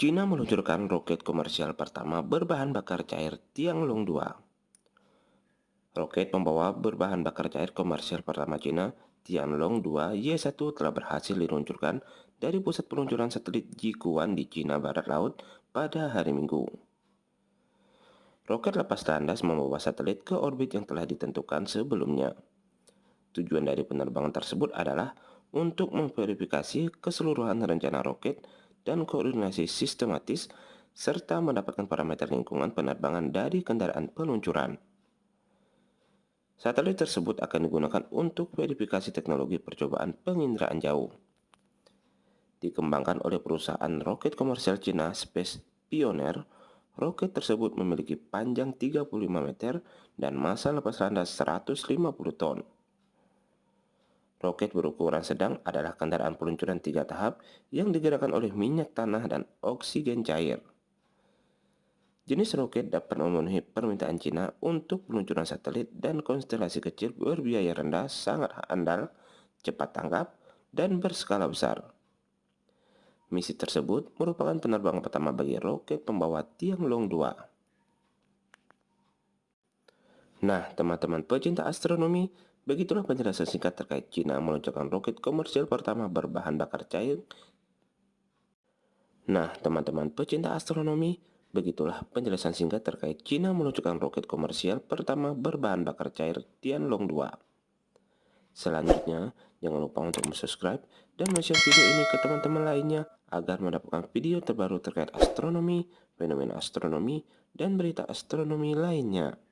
China meluncurkan roket komersial pertama berbahan bakar cair Tianlong 2. Roket pembawa berbahan bakar cair komersial pertama China, Tianlong 2 Y1 telah berhasil diluncurkan dari pusat peluncuran satelit Jiguan di China Barat Laut pada hari Minggu. Roket lepas landas membawa satelit ke orbit yang telah ditentukan sebelumnya. Tujuan dari penerbangan tersebut adalah untuk memverifikasi keseluruhan rencana roket dan koordinasi sistematis serta mendapatkan parameter lingkungan penerbangan dari kendaraan peluncuran. Satelit tersebut akan digunakan untuk verifikasi teknologi percobaan penginderaan jauh. Dikembangkan oleh perusahaan roket komersial Cina Space Pioneer, roket tersebut memiliki panjang 35 meter dan massa lepas landas 150 ton. Roket berukuran sedang adalah kendaraan peluncuran tiga tahap yang digerakkan oleh minyak tanah dan oksigen cair. Jenis roket dapat memenuhi permintaan Cina untuk peluncuran satelit dan konstelasi kecil berbiaya rendah sangat andal, cepat tanggap, dan berskala besar. Misi tersebut merupakan penerbangan pertama bagi roket pembawa Tianlong 2. Nah, teman-teman pecinta astronomi, Begitulah penjelasan singkat terkait Cina meluncurkan roket komersial pertama berbahan bakar cair. Nah, teman-teman pecinta astronomi, begitulah penjelasan singkat terkait Cina meluncurkan roket komersial pertama berbahan bakar cair Tianlong 2. Selanjutnya, jangan lupa untuk subscribe dan share video ini ke teman-teman lainnya agar mendapatkan video terbaru terkait astronomi, fenomena astronomi, dan berita astronomi lainnya.